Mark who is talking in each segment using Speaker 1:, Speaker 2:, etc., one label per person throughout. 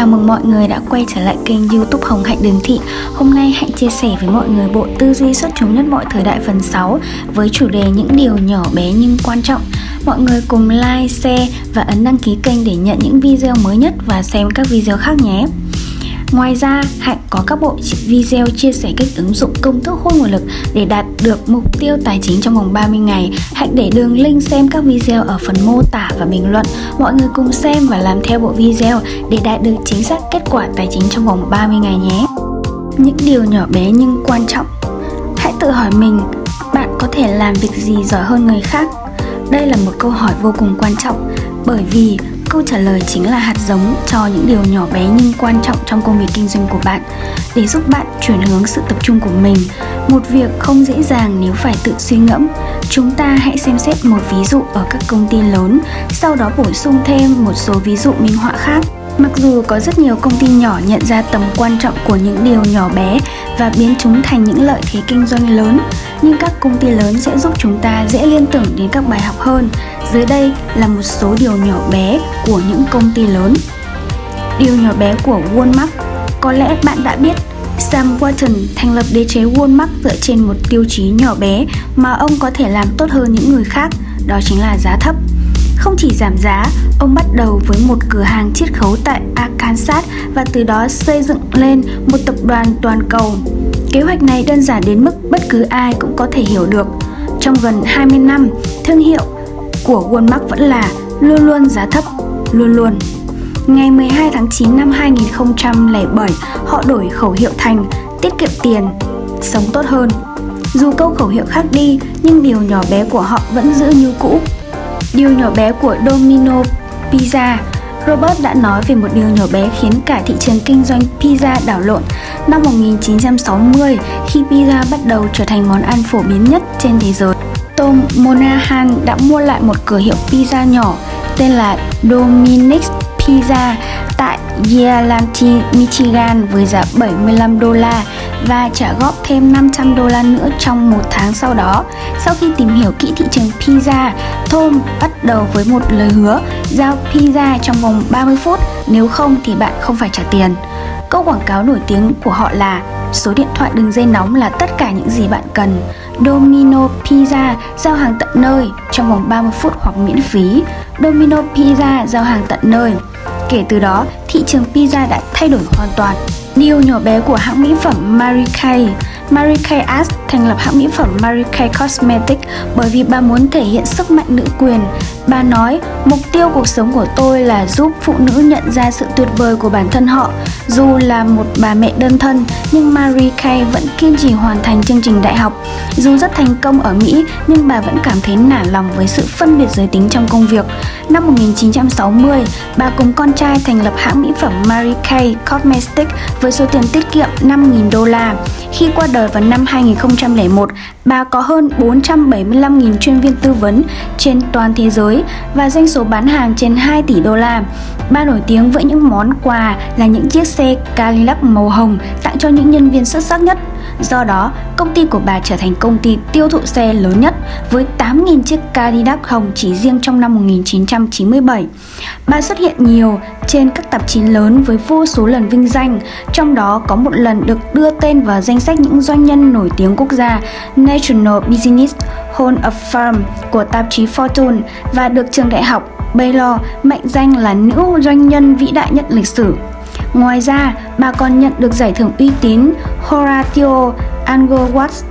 Speaker 1: Chào mừng mọi người đã quay trở lại kênh youtube Hồng Hạnh Đường Thị. Hôm nay Hạnh chia sẻ với mọi người bộ tư duy xuất chúng nhất mọi thời đại phần 6 Với chủ đề những điều nhỏ bé nhưng quan trọng. Mọi người cùng like, share và ấn đăng ký kênh để nhận những video mới nhất và xem các video khác nhé. Ngoài ra, Hạnh có các bộ video chia sẻ cách ứng dụng công thức hôi nguồn lực để đạt được mục tiêu tài chính trong vòng 30 ngày. Hạnh để đường link xem các video ở phần mô tả và bình luận. Mọi người cùng xem và làm theo bộ video để đạt được chính xác kết quả tài chính trong vòng 30 ngày nhé. Những điều nhỏ bé nhưng quan trọng. Hãy tự hỏi mình, bạn có thể làm việc gì giỏi hơn người khác? Đây là một câu hỏi vô cùng quan trọng bởi vì Câu trả lời chính là hạt giống cho những điều nhỏ bé nhưng quan trọng trong công việc kinh doanh của bạn để giúp bạn chuyển hướng sự tập trung của mình. Một việc không dễ dàng nếu phải tự suy ngẫm. Chúng ta hãy xem xét một ví dụ ở các công ty lớn, sau đó bổ sung thêm một số ví dụ minh họa khác. Mặc dù có rất nhiều công ty nhỏ nhận ra tầm quan trọng của những điều nhỏ bé và biến chúng thành những lợi thế kinh doanh lớn, nhưng các công ty lớn sẽ giúp chúng ta dễ liên tưởng đến các bài học hơn. Dưới đây là một số điều nhỏ bé của những công ty lớn. Điều nhỏ bé của Walmart Có lẽ bạn đã biết Sam Walton thành lập đế chế Walmart dựa trên một tiêu chí nhỏ bé mà ông có thể làm tốt hơn những người khác, đó chính là giá thấp. Không chỉ giảm giá, ông bắt đầu với một cửa hàng chiết khấu tại Arkansas và từ đó xây dựng lên một tập đoàn toàn cầu. Kế hoạch này đơn giản đến mức bất cứ ai cũng có thể hiểu được. Trong gần 20 năm, thương hiệu của Walmart vẫn là luôn luôn giá thấp, luôn luôn. Ngày 12 tháng 9 năm 2007, họ đổi khẩu hiệu thành tiết kiệm tiền, sống tốt hơn. Dù câu khẩu hiệu khác đi, nhưng điều nhỏ bé của họ vẫn giữ như cũ. Điều nhỏ bé của Domino Pizza Robert đã nói về một điều nhỏ bé khiến cả thị trường kinh doanh pizza đảo lộn. Năm 1960, khi pizza bắt đầu trở thành món ăn phổ biến nhất trên thế giới, Tom Monahan đã mua lại một cửa hiệu pizza nhỏ tên là Dominic's Pizza tại Ypsilanti, Michigan với giá 75 đô la và trả góp thêm 500 đô la nữa trong một tháng sau đó. Sau khi tìm hiểu kỹ thị trường pizza, Tom bắt đầu với một lời hứa giao pizza trong vòng 30 phút, nếu không thì bạn không phải trả tiền. Câu quảng cáo nổi tiếng của họ là Số điện thoại đường dây nóng là tất cả những gì bạn cần. Domino Pizza giao hàng tận nơi trong vòng 30 phút hoặc miễn phí. Domino Pizza giao hàng tận nơi. Kể từ đó, thị trường pizza đã thay đổi hoàn toàn. Điều nhỏ bé của hãng mỹ phẩm Marie Kay Marie Kay Ash thành lập hãng mỹ phẩm Marie Kay Cosmetics bởi vì bà muốn thể hiện sức mạnh nữ quyền. Bà nói, mục tiêu cuộc sống của tôi là giúp phụ nữ nhận ra sự tuyệt vời của bản thân họ. Dù là một bà mẹ đơn thân, nhưng Marie Kay vẫn kiên trì hoàn thành chương trình đại học. Dù rất thành công ở Mỹ, nhưng bà vẫn cảm thấy nản lòng với sự phân biệt giới tính trong công việc. Năm 1960, bà cùng con trai thành lập hãng mỹ phẩm Marie Kay Cosmetics với số tiền tiết kiệm 5.000 đô la. Khi qua đời vào năm 2001, bà có hơn 475.000 chuyên viên tư vấn trên toàn thế giới và doanh số bán hàng trên 2 tỷ đô la. Bà nổi tiếng với những món quà là những chiếc xe Cadillac màu hồng tặng cho những nhân viên xuất sắc nhất. Do đó, công ty của bà trở thành công ty tiêu thụ xe lớn nhất với 8.000 chiếc Cadillac hồng chỉ riêng trong năm 1997. Bà xuất hiện nhiều trên các tạp chí lớn với vô số lần vinh danh, trong đó có một lần được đưa tên vào danh sách những doanh nhân nổi tiếng quốc gia National Business Hall of Fame của tạp chí Fortune và được trường đại học Baylor mệnh danh là nữ doanh nhân vĩ đại nhất lịch sử. Ngoài ra, bà còn nhận được giải thưởng uy tín Horatio Angleworth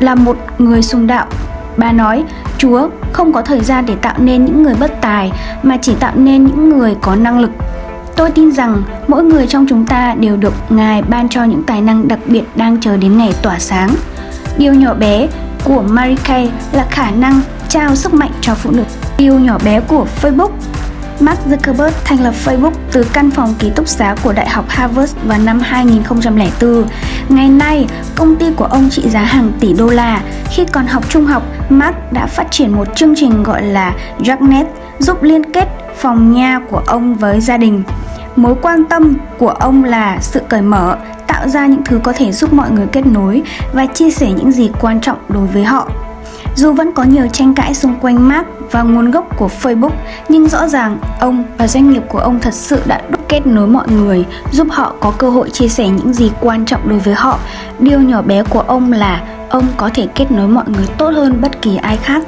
Speaker 1: là một người sùng đạo. Bà nói, Chúa không có thời gian để tạo nên những người bất tài mà chỉ tạo nên những người có năng lực. Tôi tin rằng mỗi người trong chúng ta đều được Ngài ban cho những tài năng đặc biệt đang chờ đến ngày tỏa sáng. Điều nhỏ bé của Mary Kay là khả năng trao sức mạnh cho phụ nữ. Điều nhỏ bé của Facebook Mark Zuckerberg thành lập Facebook từ căn phòng ký túc xá của Đại học Harvard vào năm 2004. Ngày nay, công ty của ông trị giá hàng tỷ đô la. Khi còn học trung học, Mark đã phát triển một chương trình gọi là Darknet giúp liên kết phòng nha của ông với gia đình. Mối quan tâm của ông là sự cởi mở, tạo ra những thứ có thể giúp mọi người kết nối và chia sẻ những gì quan trọng đối với họ. Dù vẫn có nhiều tranh cãi xung quanh Mark và nguồn gốc của Facebook, nhưng rõ ràng ông và doanh nghiệp của ông thật sự đã đúc kết nối mọi người, giúp họ có cơ hội chia sẻ những gì quan trọng đối với họ. Điều nhỏ bé của ông là ông có thể kết nối mọi người tốt hơn bất kỳ ai khác.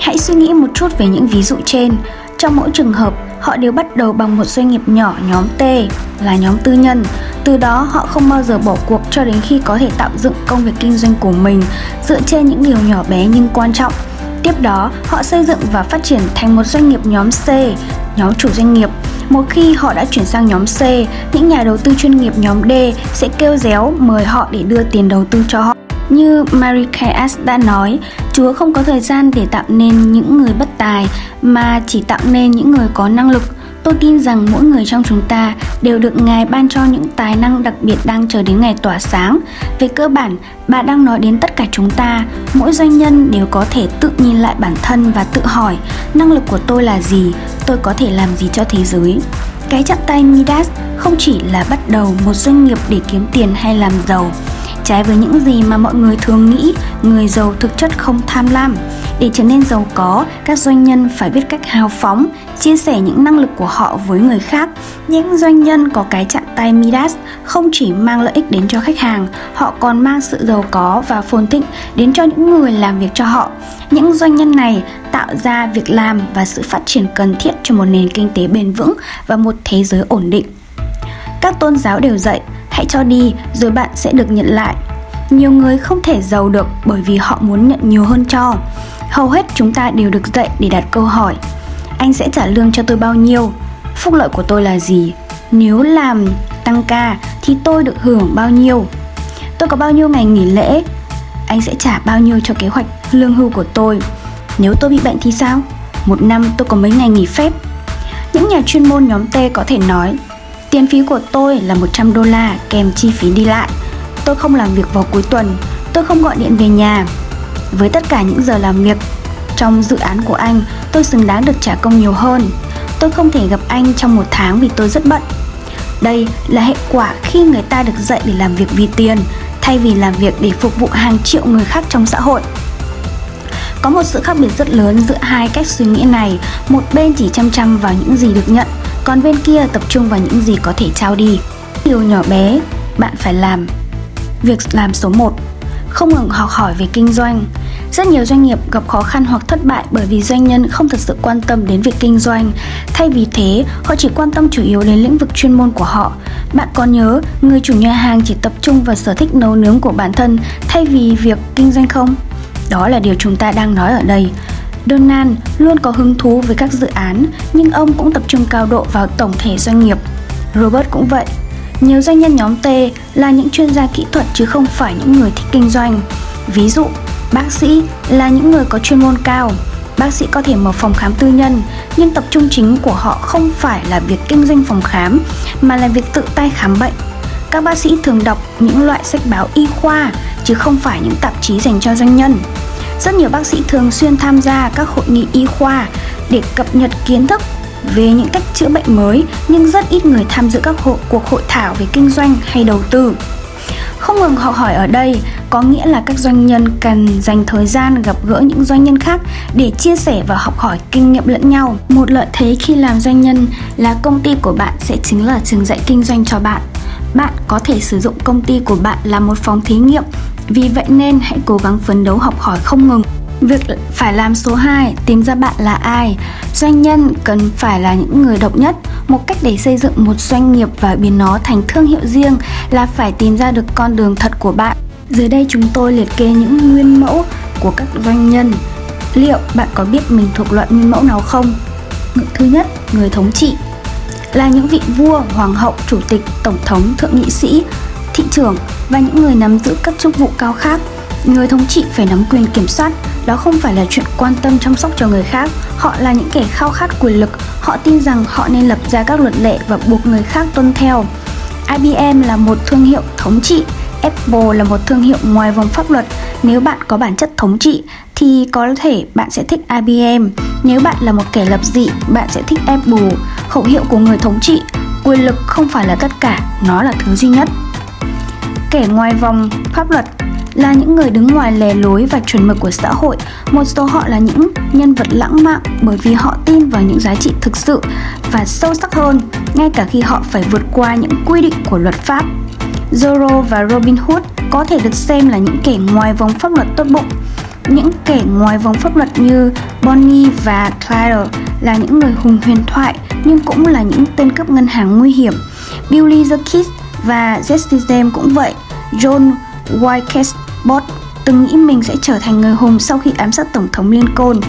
Speaker 1: Hãy suy nghĩ một chút về những ví dụ trên. Trong mỗi trường hợp, họ đều bắt đầu bằng một doanh nghiệp nhỏ nhóm T là nhóm tư nhân. Từ đó họ không bao giờ bỏ cuộc cho đến khi có thể tạo dựng công việc kinh doanh của mình dựa trên những điều nhỏ bé nhưng quan trọng. Tiếp đó, họ xây dựng và phát triển thành một doanh nghiệp nhóm C, nhóm chủ doanh nghiệp. Một khi họ đã chuyển sang nhóm C, những nhà đầu tư chuyên nghiệp nhóm D sẽ kêu réo mời họ để đưa tiền đầu tư cho họ. Như Mary Kay đã nói, Chúa không có thời gian để tạo nên những người bất tài mà chỉ tạo nên những người có năng lực. Tôi tin rằng mỗi người trong chúng ta đều được Ngài ban cho những tài năng đặc biệt đang chờ đến ngày tỏa sáng. Về cơ bản, bà đang nói đến tất cả chúng ta. Mỗi doanh nhân đều có thể tự nhìn lại bản thân và tự hỏi năng lực của tôi là gì, tôi có thể làm gì cho thế giới. Cái chặt tay Midas không chỉ là bắt đầu một doanh nghiệp để kiếm tiền hay làm giàu, Trái với những gì mà mọi người thường nghĩ, người giàu thực chất không tham lam. Để trở nên giàu có, các doanh nhân phải biết cách hào phóng, chia sẻ những năng lực của họ với người khác. Những doanh nhân có cái chặn tay Midas không chỉ mang lợi ích đến cho khách hàng, họ còn mang sự giàu có và phồn thịnh đến cho những người làm việc cho họ. Những doanh nhân này tạo ra việc làm và sự phát triển cần thiết cho một nền kinh tế bền vững và một thế giới ổn định. Các tôn giáo đều dạy hãy cho đi, rồi bạn sẽ được nhận lại. Nhiều người không thể giàu được bởi vì họ muốn nhận nhiều hơn cho. Hầu hết chúng ta đều được dạy để đặt câu hỏi, anh sẽ trả lương cho tôi bao nhiêu? Phúc lợi của tôi là gì? Nếu làm tăng ca thì tôi được hưởng bao nhiêu? Tôi có bao nhiêu ngày nghỉ lễ? Anh sẽ trả bao nhiêu cho kế hoạch lương hưu của tôi? Nếu tôi bị bệnh thì sao? Một năm tôi có mấy ngày nghỉ phép? Những nhà chuyên môn nhóm T có thể nói Tiền phí của tôi là 100 đô la kèm chi phí đi lại. Tôi không làm việc vào cuối tuần, tôi không gọi điện về nhà. Với tất cả những giờ làm việc trong dự án của anh, tôi xứng đáng được trả công nhiều hơn. Tôi không thể gặp anh trong một tháng vì tôi rất bận. Đây là hệ quả khi người ta được dạy để làm việc vì tiền, thay vì làm việc để phục vụ hàng triệu người khác trong xã hội. Có một sự khác biệt rất lớn giữa hai cách suy nghĩ này, một bên chỉ chăm chăm vào những gì được nhận, còn bên kia tập trung vào những gì có thể trao đi. Điều nhỏ bé bạn phải làm. Việc làm số 1 không ngừng học hỏi về kinh doanh. Rất nhiều doanh nghiệp gặp khó khăn hoặc thất bại bởi vì doanh nhân không thật sự quan tâm đến việc kinh doanh. Thay vì thế, họ chỉ quan tâm chủ yếu đến lĩnh vực chuyên môn của họ. Bạn có nhớ người chủ nhà hàng chỉ tập trung vào sở thích nấu nướng của bản thân thay vì việc kinh doanh không? Đó là điều chúng ta đang nói ở đây. Donald luôn có hứng thú với các dự án, nhưng ông cũng tập trung cao độ vào tổng thể doanh nghiệp. Robert cũng vậy. Nhiều doanh nhân nhóm T là những chuyên gia kỹ thuật chứ không phải những người thích kinh doanh. Ví dụ, bác sĩ là những người có chuyên môn cao. Bác sĩ có thể mở phòng khám tư nhân, nhưng tập trung chính của họ không phải là việc kinh doanh phòng khám, mà là việc tự tay khám bệnh. Các bác sĩ thường đọc những loại sách báo y khoa, chứ không phải những tạp chí dành cho doanh nhân. Rất nhiều bác sĩ thường xuyên tham gia các hội nghị y khoa để cập nhật kiến thức về những cách chữa bệnh mới nhưng rất ít người tham dự các hội, cuộc hội thảo về kinh doanh hay đầu tư. Không ngừng học hỏi ở đây có nghĩa là các doanh nhân cần dành thời gian gặp gỡ những doanh nhân khác để chia sẻ và học hỏi kinh nghiệm lẫn nhau. Một lợi thế khi làm doanh nhân là công ty của bạn sẽ chính là trường dạy kinh doanh cho bạn. Bạn có thể sử dụng công ty của bạn là một phòng thí nghiệm vì vậy nên hãy cố gắng phấn đấu học hỏi không ngừng. Việc phải làm số 2, tìm ra bạn là ai. Doanh nhân cần phải là những người độc nhất. Một cách để xây dựng một doanh nghiệp và biến nó thành thương hiệu riêng là phải tìm ra được con đường thật của bạn. Dưới đây chúng tôi liệt kê những nguyên mẫu của các doanh nhân. Liệu bạn có biết mình thuộc loại nguyên mẫu nào không? Thứ nhất, người thống trị là những vị vua, hoàng hậu, chủ tịch, tổng thống, thượng nghị sĩ, thị trưởng và những người nắm giữ các chức vụ cao khác. Người thống trị phải nắm quyền kiểm soát, đó không phải là chuyện quan tâm chăm sóc cho người khác. Họ là những kẻ khao khát quyền lực, họ tin rằng họ nên lập ra các luật lệ và buộc người khác tuân theo. IBM là một thương hiệu thống trị, Apple là một thương hiệu ngoài vòng pháp luật. Nếu bạn có bản chất thống trị thì có thể bạn sẽ thích IBM. Nếu bạn là một kẻ lập dị, bạn sẽ thích Apple. Khẩu hiệu của người thống trị, quyền lực không phải là tất cả, nó là thứ duy nhất kẻ ngoài vòng pháp luật là những người đứng ngoài lề lối và chuẩn mực của xã hội. Một số họ là những nhân vật lãng mạn bởi vì họ tin vào những giá trị thực sự và sâu sắc hơn, ngay cả khi họ phải vượt qua những quy định của luật pháp. Zorro và Robin Hood có thể được xem là những kẻ ngoài vòng pháp luật tốt bụng. Những kẻ ngoài vòng pháp luật như Bonnie và Clyde là những người hùng huyền thoại nhưng cũng là những tên cướp ngân hàng nguy hiểm. Billy the Kid và Jesse cũng vậy. John Wilkes từng nghĩ mình sẽ trở thành người hùng sau khi ám sát Tổng thống Lincoln.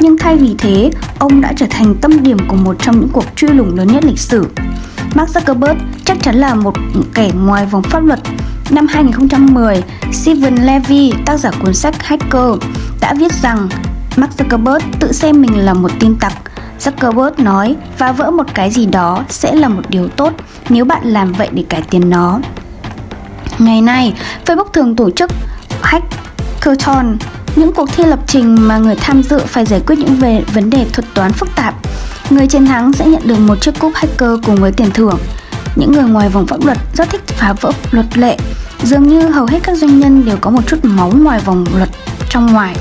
Speaker 1: Nhưng thay vì thế, ông đã trở thành tâm điểm của một trong những cuộc truy lùng lớn nhất lịch sử. Mark Zuckerberg chắc chắn là một kẻ ngoài vòng pháp luật. Năm 2010, Steven Levy, tác giả cuốn sách Hacker, đã viết rằng Mark Zuckerberg tự xem mình là một tin tặc. Zuckerberg nói phá vỡ một cái gì đó sẽ là một điều tốt nếu bạn làm vậy để cải tiến nó. Ngày nay, Facebook thường tổ chức Hackathon, những cuộc thi lập trình mà người tham dự phải giải quyết những về vấn đề thuật toán phức tạp. Người chiến thắng sẽ nhận được một chiếc cúp hacker cùng với tiền thưởng. Những người ngoài vòng pháp luật rất thích phá vỡ luật lệ. Dường như hầu hết các doanh nhân đều có một chút máu ngoài vòng luật trong ngoài.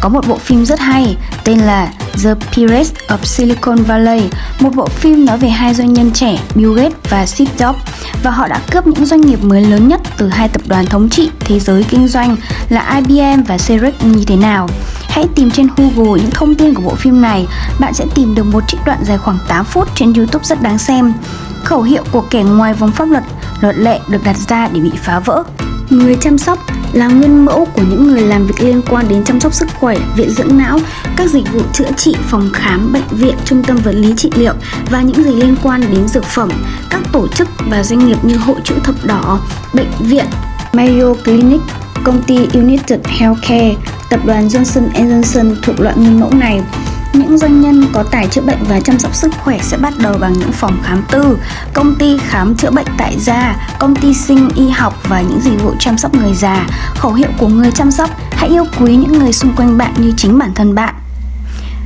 Speaker 1: Có một bộ phim rất hay tên là The Pirates of Silicon Valley, một bộ phim nói về hai doanh nhân trẻ Bill Gates và Steve Jobs và họ đã cướp những doanh nghiệp mới lớn nhất từ hai tập đoàn thống trị thế giới kinh doanh là IBM và Xerox như thế nào. Hãy tìm trên Google những thông tin của bộ phim này, bạn sẽ tìm được một trích đoạn dài khoảng 8 phút trên YouTube rất đáng xem. Khẩu hiệu của kẻ ngoài vòng pháp luật, luật lệ được đặt ra để bị phá vỡ. Người chăm sóc là nguyên mẫu của những người làm việc liên quan đến chăm sóc sức khỏe, viện dưỡng não, các dịch vụ chữa trị, phòng khám, bệnh viện, trung tâm vật lý trị liệu và những gì liên quan đến dược phẩm, các tổ chức và doanh nghiệp như Hội chữ thập đỏ, bệnh viện, Mayo Clinic, công ty United Healthcare, tập đoàn Johnson Johnson thuộc loại nguyên mẫu này những doanh nhân có tài chữa bệnh và chăm sóc sức khỏe sẽ bắt đầu bằng những phòng khám tư, công ty khám chữa bệnh tại gia, công ty sinh y học và những dịch vụ chăm sóc người già. Khẩu hiệu của người chăm sóc, hãy yêu quý những người xung quanh bạn như chính bản thân bạn.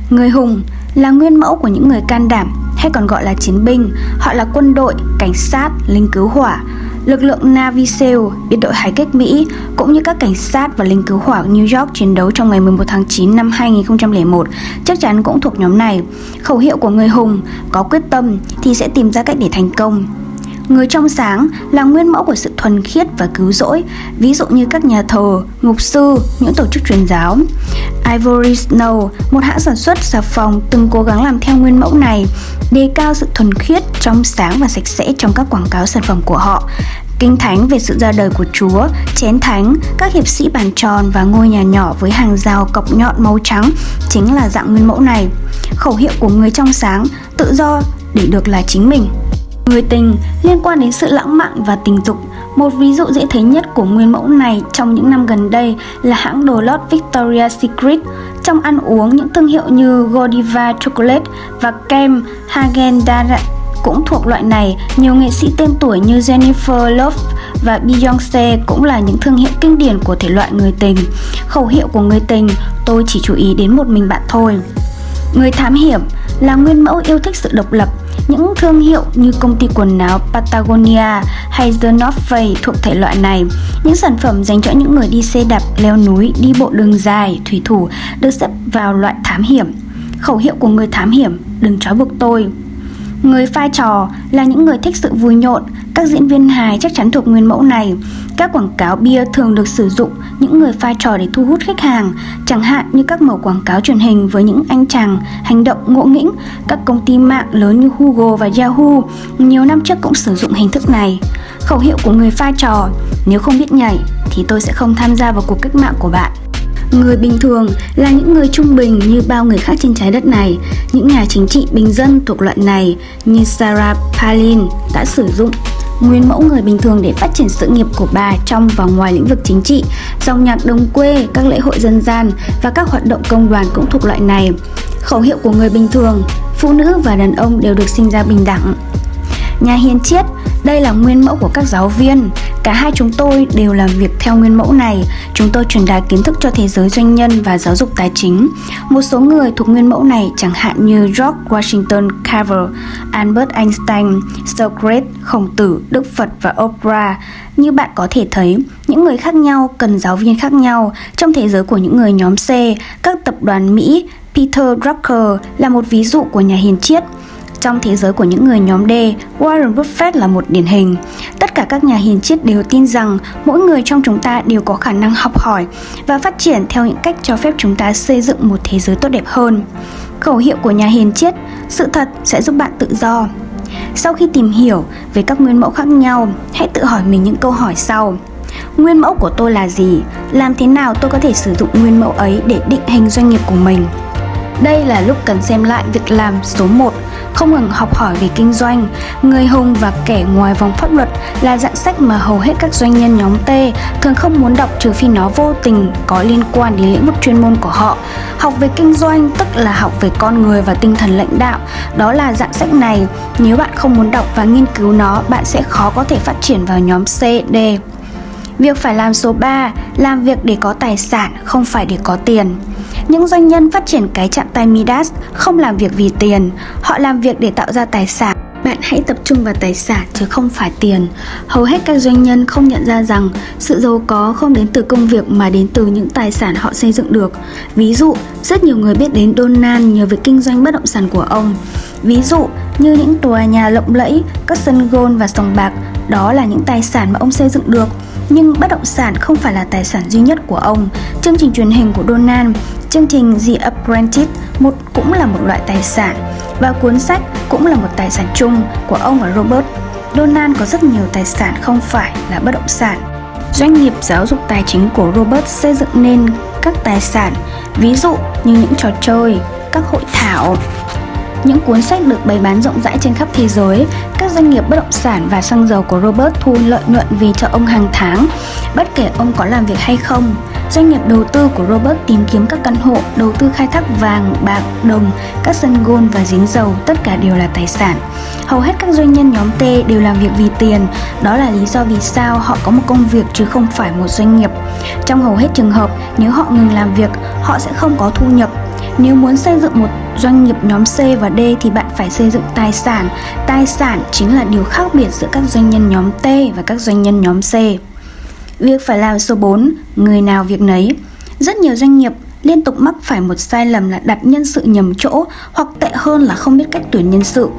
Speaker 1: Người hùng là nguyên mẫu của những người can đảm hay còn gọi là chiến binh. Họ là quân đội, cảnh sát, lính cứu hỏa, Lực lượng Navy SEAL, biệt đội hải cách Mỹ, cũng như các cảnh sát và lính cứu hỏa New York chiến đấu trong ngày 11 tháng 9 năm 2001 chắc chắn cũng thuộc nhóm này. Khẩu hiệu của người hùng, có quyết tâm thì sẽ tìm ra cách để thành công. Người trong sáng là nguyên mẫu của sự thuần khiết và cứu rỗi, ví dụ như các nhà thờ, mục sư, những tổ chức truyền giáo. Ivory Snow, một hãng sản xuất xà phòng từng cố gắng làm theo nguyên mẫu này, đề cao sự thuần khiết, trong sáng và sạch sẽ trong các quảng cáo sản phẩm của họ. Kinh thánh về sự ra đời của Chúa, chén thánh, các hiệp sĩ bàn tròn và ngôi nhà nhỏ với hàng rào cọc nhọn màu trắng chính là dạng nguyên mẫu này. Khẩu hiệu của người trong sáng, tự do để được là chính mình. Người tình liên quan đến sự lãng mạn và tình dục. Một ví dụ dễ thấy nhất của nguyên mẫu này trong những năm gần đây là hãng đồ lót Victoria's Secret. Trong ăn uống, những thương hiệu như Godiva Chocolate và kem Hagen Dazs cũng thuộc loại này. Nhiều nghệ sĩ tên tuổi như Jennifer Love và Beyoncé cũng là những thương hiệu kinh điển của thể loại người tình. Khẩu hiệu của người tình, tôi chỉ chú ý đến một mình bạn thôi. Người thám hiểm là nguyên mẫu yêu thích sự độc lập những thương hiệu như công ty quần áo Patagonia hay The North Face thuộc thể loại này. Những sản phẩm dành cho những người đi xe đạp, leo núi, đi bộ đường dài, thủy thủ được xếp vào loại thám hiểm. Khẩu hiệu của người thám hiểm, đừng trói buộc tôi. Người pha trò là những người thích sự vui nhộn, các diễn viên hài chắc chắn thuộc nguyên mẫu này. Các quảng cáo bia thường được sử dụng những người pha trò để thu hút khách hàng, chẳng hạn như các mẫu quảng cáo truyền hình với những anh chàng hành động ngộ nghĩnh. Các công ty mạng lớn như Google và Yahoo nhiều năm trước cũng sử dụng hình thức này. Khẩu hiệu của người pha trò, nếu không biết nhảy thì tôi sẽ không tham gia vào cuộc cách mạng của bạn. Người bình thường là những người trung bình như bao người khác trên trái đất này. Những nhà chính trị bình dân thuộc loại này như Sarah Palin đã sử dụng nguyên mẫu người bình thường để phát triển sự nghiệp của bà trong và ngoài lĩnh vực chính trị. Dòng nhạc đồng quê, các lễ hội dân gian và các hoạt động công đoàn cũng thuộc loại này. Khẩu hiệu của người bình thường, phụ nữ và đàn ông đều được sinh ra bình đẳng. Nhà hiền triết, đây là nguyên mẫu của các giáo viên, Cả hai chúng tôi đều làm việc theo nguyên mẫu này. Chúng tôi truyền đạt kiến thức cho thế giới doanh nhân và giáo dục tài chính. Một số người thuộc nguyên mẫu này chẳng hạn như George Washington Carver, Albert Einstein, Socrates, Khổng Tử, Đức Phật và Oprah. Như bạn có thể thấy, những người khác nhau cần giáo viên khác nhau. Trong thế giới của những người nhóm C, các tập đoàn Mỹ, Peter Drucker là một ví dụ của nhà hiền triết. Trong thế giới của những người nhóm D, Warren Buffett là một điển hình. Tất cả các nhà hiền triết đều tin rằng mỗi người trong chúng ta đều có khả năng học hỏi và phát triển theo những cách cho phép chúng ta xây dựng một thế giới tốt đẹp hơn. Khẩu hiệu của nhà hiền triết, sự thật sẽ giúp bạn tự do. Sau khi tìm hiểu về các nguyên mẫu khác nhau, hãy tự hỏi mình những câu hỏi sau. Nguyên mẫu của tôi là gì? Làm thế nào tôi có thể sử dụng nguyên mẫu ấy để định hình doanh nghiệp của mình? Đây là lúc cần xem lại việc làm số 1, không ngừng học hỏi về kinh doanh. Người hùng và kẻ ngoài vòng pháp luật là dạng sách mà hầu hết các doanh nhân nhóm T thường không muốn đọc trừ phi nó vô tình có liên quan đến lĩnh vực chuyên môn của họ. Học về kinh doanh tức là học về con người và tinh thần lãnh đạo. Đó là dạng sách này. Nếu bạn không muốn đọc và nghiên cứu nó, bạn sẽ khó có thể phát triển vào nhóm C, D. Việc phải làm số 3, làm việc để có tài sản, không phải để có tiền. Những doanh nhân phát triển cái chạm tay Midas không làm việc vì tiền, họ làm việc để tạo ra tài sản. Bạn hãy tập trung vào tài sản chứ không phải tiền. Hầu hết các doanh nhân không nhận ra rằng sự giàu có không đến từ công việc mà đến từ những tài sản họ xây dựng được. Ví dụ, rất nhiều người biết đến Donald nhờ việc kinh doanh bất động sản của ông. Ví dụ như những tòa nhà lộng lẫy, các sân golf và sòng bạc, đó là những tài sản mà ông xây dựng được. Nhưng bất động sản không phải là tài sản duy nhất của ông. Chương trình truyền hình của Donald Chương trình The Apprentice một cũng là một loại tài sản và cuốn sách cũng là một tài sản chung của ông và Robert. Donald có rất nhiều tài sản không phải là bất động sản. Doanh nghiệp giáo dục tài chính của Robert xây dựng nên các tài sản, ví dụ như những trò chơi, các hội thảo, những cuốn sách được bày bán rộng rãi trên khắp thế giới, các doanh nghiệp bất động sản và xăng dầu của Robert thu lợi nhuận vì cho ông hàng tháng, bất kể ông có làm việc hay không. Doanh nghiệp đầu tư của Robert tìm kiếm các căn hộ, đầu tư khai thác vàng, bạc, đồng, các sân gôn và giếng dầu, tất cả đều là tài sản. Hầu hết các doanh nhân nhóm T đều làm việc vì tiền, đó là lý do vì sao họ có một công việc chứ không phải một doanh nghiệp. Trong hầu hết trường hợp, nếu họ ngừng làm việc, họ sẽ không có thu nhập. Nếu muốn xây dựng một doanh nghiệp nhóm C và D thì bạn phải xây dựng tài sản. Tài sản chính là điều khác biệt giữa các doanh nhân nhóm T và các doanh nhân nhóm C. Việc phải làm số 4, người nào việc nấy. Rất nhiều doanh nghiệp liên tục mắc phải một sai lầm là đặt nhân sự nhầm chỗ hoặc tệ hơn là không biết cách tuyển nhân sự.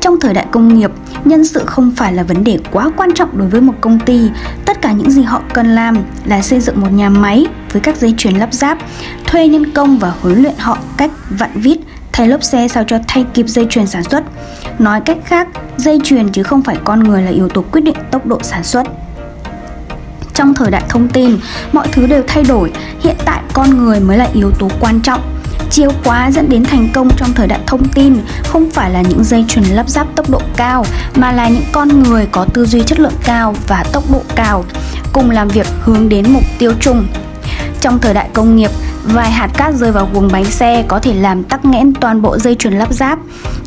Speaker 1: Trong thời đại công nghiệp, nhân sự không phải là vấn đề quá quan trọng đối với một công ty. Tất cả những gì họ cần làm là xây dựng một nhà máy với các dây chuyền lắp ráp, thuê nhân công và huấn luyện họ cách vặn vít, thay lốp xe sao cho thay kịp dây chuyền sản xuất. Nói cách khác, dây chuyền chứ không phải con người là yếu tố quyết định tốc độ sản xuất. Trong thời đại thông tin, mọi thứ đều thay đổi, hiện tại con người mới là yếu tố quan trọng. chìa khóa dẫn đến thành công trong thời đại thông tin không phải là những dây chuyền lắp ráp tốc độ cao mà là những con người có tư duy chất lượng cao và tốc độ cao cùng làm việc hướng đến mục tiêu chung. Trong thời đại công nghiệp, vài hạt cát rơi vào guồng bánh xe có thể làm tắc nghẽn toàn bộ dây chuyền lắp ráp.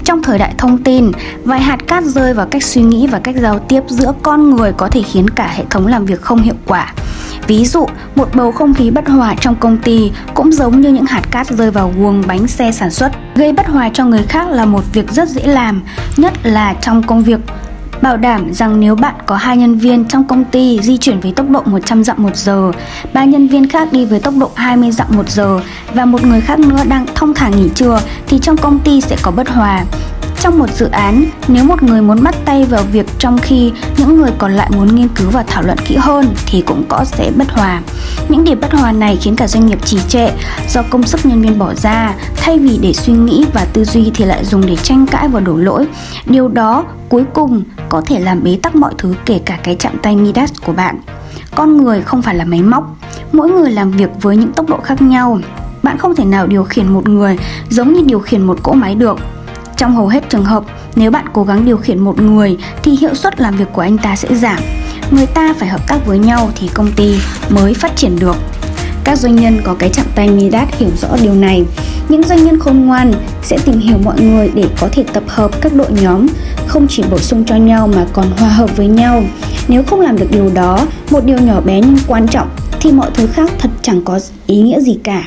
Speaker 1: Trong thời đại thông tin, vài hạt cát rơi vào cách suy nghĩ và cách giao tiếp giữa con người có thể khiến cả hệ thống làm việc không hiệu quả. Ví dụ, một bầu không khí bất hòa trong công ty cũng giống như những hạt cát rơi vào guồng bánh xe sản xuất. Gây bất hòa cho người khác là một việc rất dễ làm, nhất là trong công việc Bảo đảm rằng nếu bạn có hai nhân viên trong công ty di chuyển với tốc độ 100 dặm một giờ, ba nhân viên khác đi với tốc độ 20 dặm một giờ và một người khác nữa đang thông thả nghỉ trưa thì trong công ty sẽ có bất hòa. Trong một dự án, nếu một người muốn bắt tay vào việc trong khi những người còn lại muốn nghiên cứu và thảo luận kỹ hơn thì cũng có sẽ bất hòa. Những điểm bất hòa này khiến cả doanh nghiệp trì trệ do công sức nhân viên bỏ ra, thay vì để suy nghĩ và tư duy thì lại dùng để tranh cãi và đổ lỗi. Điều đó cuối cùng có thể làm bế tắc mọi thứ kể cả cái chạm tay Midas của bạn. Con người không phải là máy móc, mỗi người làm việc với những tốc độ khác nhau. Bạn không thể nào điều khiển một người giống như điều khiển một cỗ máy được trong hầu hết trường hợp, nếu bạn cố gắng điều khiển một người thì hiệu suất làm việc của anh ta sẽ giảm. Người ta phải hợp tác với nhau thì công ty mới phát triển được. Các doanh nhân có cái chạm tay Midas hiểu rõ điều này. Những doanh nhân khôn ngoan sẽ tìm hiểu mọi người để có thể tập hợp các đội nhóm, không chỉ bổ sung cho nhau mà còn hòa hợp với nhau. Nếu không làm được điều đó, một điều nhỏ bé nhưng quan trọng thì mọi thứ khác thật chẳng có ý nghĩa gì cả.